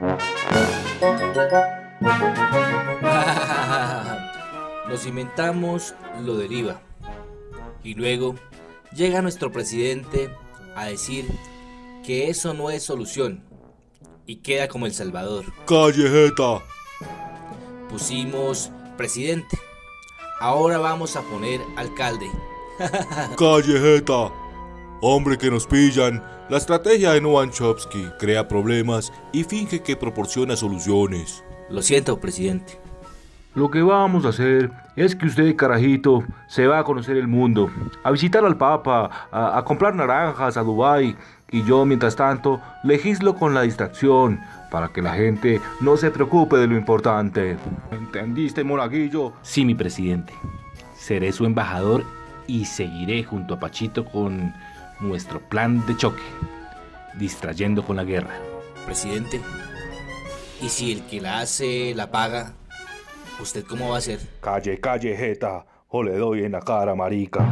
Nos inventamos lo del IVA. Y luego llega nuestro presidente a decir que eso no es solución. Y queda como El Salvador. Callejeta. Pusimos presidente. Ahora vamos a poner alcalde. Callejeta. Hombre que nos pillan. La estrategia de Noam Chomsky crea problemas y finge que proporciona soluciones. Lo siento, presidente. Lo que vamos a hacer es que usted, carajito, se va a conocer el mundo, a visitar al Papa, a, a comprar naranjas a Dubai y yo, mientras tanto, legislo con la distracción para que la gente no se preocupe de lo importante. ¿Entendiste, monaguillo? Sí, mi presidente. Seré su embajador y seguiré junto a Pachito con nuestro plan de choque, distrayendo con la guerra. Presidente, ¿y si el que la hace la paga? ¿Usted cómo va a hacer? Calle, calle, jeta, o le doy en la cara, marica.